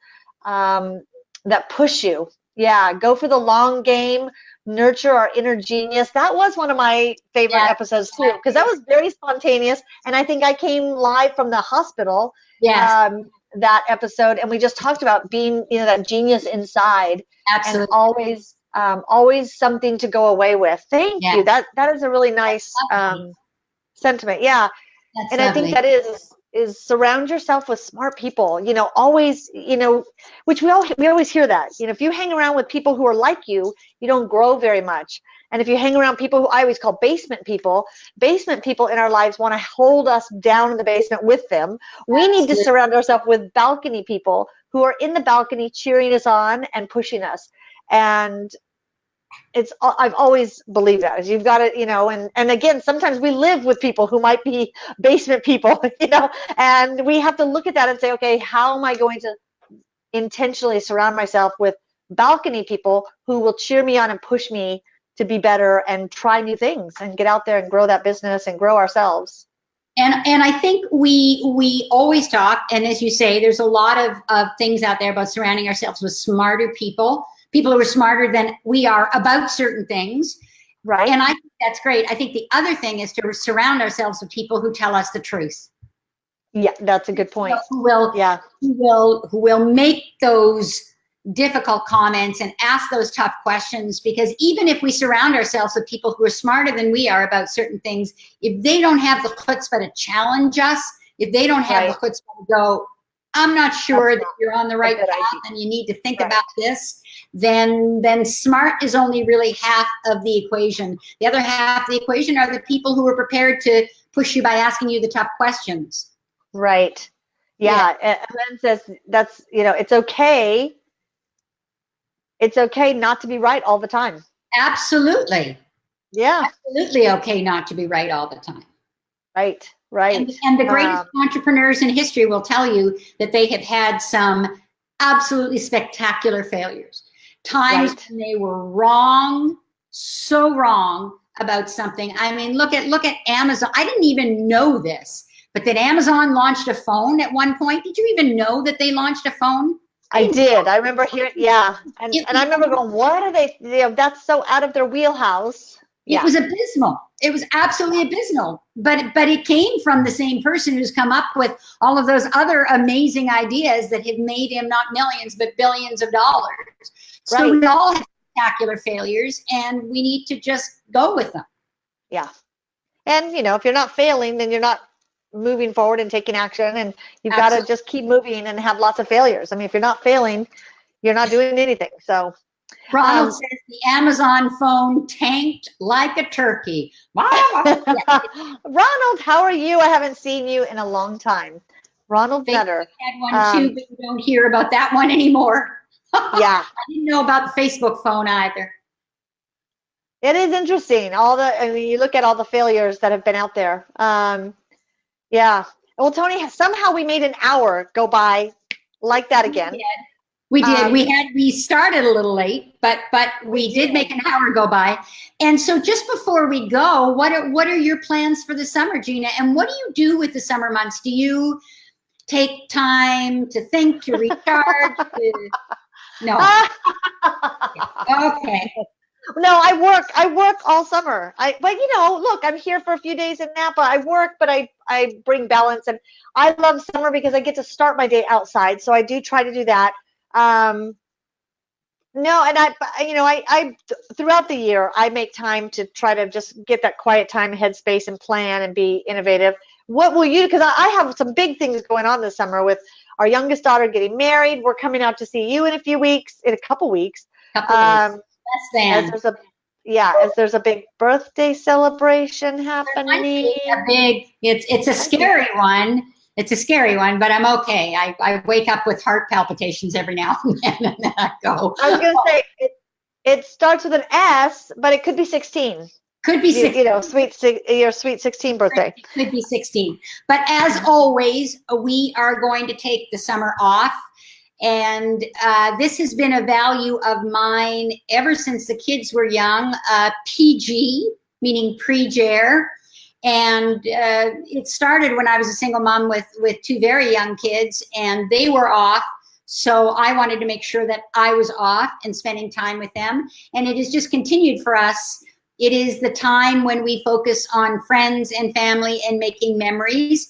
um, that push you. Yeah, go for the long game, nurture our inner genius. That was one of my favorite yeah. episodes too, because that was very spontaneous. And I think I came live from the hospital. Yes. Um, that episode, and we just talked about being, you know, that genius inside, Absolutely. and always um, always something to go away with. Thank yeah. you. That that is a really nice um, sentiment. Yeah, That's and lovely. I think that is is surround yourself with smart people. You know, always you know, which we all we always hear that. You know, if you hang around with people who are like you, you don't grow very much. And if you hang around people who I always call basement people, basement people in our lives want to hold us down in the basement with them. We need to surround ourselves with balcony people who are in the balcony cheering us on and pushing us and it's i've always believed that you've got to you know and and again sometimes we live with people who might be *laughs* basement people *laughs* you know and we have to look at that and say okay how am i going to intentionally surround myself with balcony people who will cheer me on and push me to be better and try new things and get out there and grow that business and grow ourselves? And and I think we we always talk, and as you say, there's a lot of, of things out there about surrounding ourselves with smarter people people who are smarter than we are about certain things. Right. And I think that's great. I think the other thing is to surround ourselves with people who tell us the truth. Yeah, that's a good point. who will yeah who will who will make those difficult comments and ask those tough questions because even if we surround ourselves with people who are smarter than we are about certain things, if they don't have the chutzpah to challenge us, if they don't have right. the chutzpah to go, I'm not sure That's that you're on the right path idea. and you need to think Right. about this, then then smart is only really half of the equation. The other half of the equation are the people who are prepared to push you by asking you the tough questions. Right. Yeah. And then says that's you know it's okay. It's okay not to be right all the time. Absolutely. Yeah. Absolutely okay not to be right all the time. Right. Right. And, and the greatest Um, entrepreneurs in history will tell you that they have had some absolutely spectacular failures. Times Right. when they were wrong, so wrong about something. I mean, look at look at Amazon. I didn't even know this, but that Amazon launched a phone at one point. Did you even know that they launched a phone? I did. I remember hearing. Yeah. And It- and I remember going, what are they? You know, that's so out of their wheelhouse. Yeah. It was abysmal. It was absolutely abysmal. But but it came from the same person who's come up with all of those other amazing ideas that have made him not millions but billions of dollars. So we all have spectacular failures, and we need to just go with them. Yeah. And you know, if you're not failing, then you're not moving forward and taking action and you've got to just keep moving and have lots of failures. I mean, if you're not failing, you're not doing anything. So, Ronald Um, says the Amazon phone tanked like a turkey. *laughs* Ronald, how are you? I haven't seen you in a long time. Ronald Nutter. had one Um, too, but you don't hear about that one anymore. Yeah. *laughs* I didn't know about the Facebook phone either. It is interesting. All the, I mean, you look at all the failures that have been out there. Um, yeah. Well, Tony, somehow we made an hour go by like that again. We did. We Um, we had we started a little late, but but we did make an hour go by. And so just before we go, what are what are your plans for the summer, Gina? And what do you do with the summer months? Do you take time to think, to *laughs* recharge? to... No. *laughs* *laughs* Okay. No, I work. I work all summer. I, but you know, look, I'm here for a few days in Napa. I work, but I, I bring balance, and I love summer because I get to start my day outside. So I do try to do that. Um, no, and I, you know, I, I throughout the year I make time to try to just get that quiet time, headspace, and plan and be innovative. What will you? Because I, I have some big things going on this summer with our youngest daughter getting married. We're coming out to see you in a few weeks, in a couple weeks. Couple. Um, Less as than. there's a yeah, as there's a big birthday celebration happening. a big. It's it's a scary one. It's a scary one, but I'm okay. I, I wake up with heart palpitations every now and *laughs* then, and then I go. I was gonna say it, it starts with an S, but it could be 16. Could be You, six. you know, sweet si- your sweet 16 birthday. could be 16. But as always, we are going to take the summer off. And uh, this has been a value of mine ever since the kids were young. Uh, PG, meaning pre-JARE. And uh, it started when I was a single mom with, with two very young kids, and they were off. So I wanted to make sure that I was off and spending time with them. And it has just continued for us it is the time when we focus on friends and family and making memories.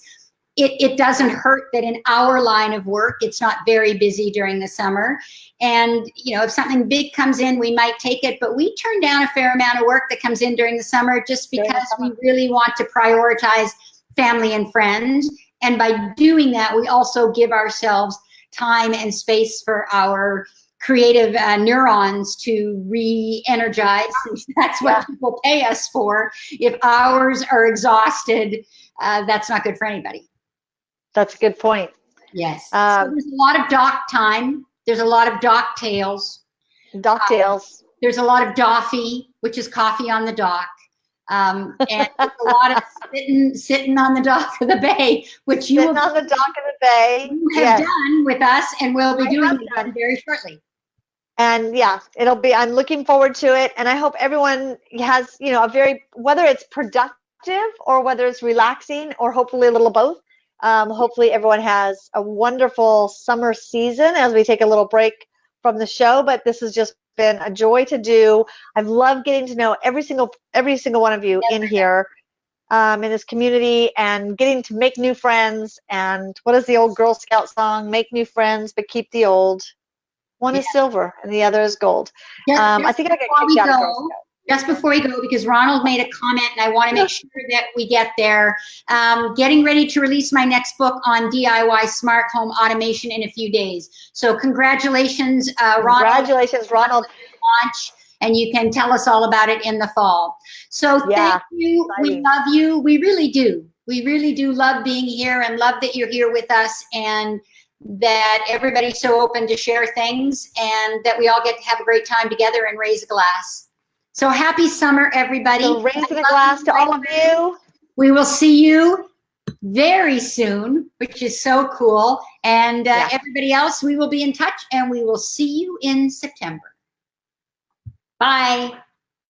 It, it doesn't hurt that in our line of work, it's not very busy during the summer. And, you know, if something big comes in, we might take it, but we turn down a fair amount of work that comes in during the summer just because we really want to prioritize family and friends. And by doing that, we also give ourselves time and space for our creative uh, neurons to re-energize. *laughs* That's what Yeah. people pay us for. If ours are exhausted, uh, that's not good for anybody. That's a good point. Yes. Um, so there's a lot of dock time. There's a lot of dock tales. Docktails. There's a lot of doffy, which is coffee on the dock. Um, and a lot of sitting, sitting on the dock of the bay, which you Sitting will on the dock of the bay. you have Yes. done with us and we'll be I doing again very shortly. And yeah it'll be i'm looking forward to it. And i hope everyone has you know a very whether it's productive or whether it's relaxing or hopefully a little both um, hopefully everyone has a wonderful summer season as we take a little break from the show. But this has just been a joy to do. I've loved getting to know every single every single one of you in here um, in this community and getting to make new friends. And what is the old girl scout song? Make new friends but keep the old one is silver and the other is gold Just- um, I think I got before we kicked out go, just before we go, because Ronald made a comment and I want to make sure that we get there. Um, getting ready to release my next book on DIY smart home automation in a few days. So congratulations, uh, Ronald. Congratulations, Ronald. Launch, and you can tell us all about it in the fall. So Yeah, thank you. We love you. We really do. We really do love being here and love that you're here with us and that everybody's so open to share things and that we all get to have a great time together and raise a glass. So happy summer, everybody. So raising I a glass to all of you. We will see you very soon, which is so cool. And uh, Yeah. everybody else, we will be in touch and we will see you in September. Bye.